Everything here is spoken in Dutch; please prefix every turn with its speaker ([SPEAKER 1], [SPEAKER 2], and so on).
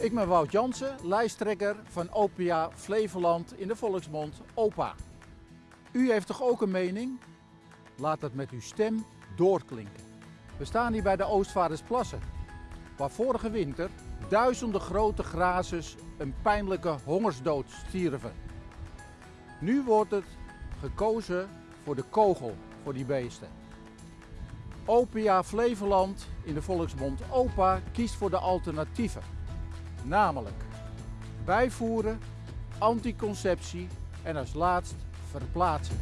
[SPEAKER 1] Ik ben Wout Jansen, lijsttrekker van OPA Flevoland in de volksmond OPA. U heeft toch ook een mening? Laat het met uw stem doorklinken. We staan hier bij de Oostvaardersplassen, waar vorige winter duizenden grote grazers een pijnlijke hongersdood stierven. Nu wordt het gekozen voor de kogel voor die beesten. OPA Flevoland in de volksmond OPA kiest voor de alternatieven. Namelijk bijvoeren, anticonceptie en als laatst verplaatsen.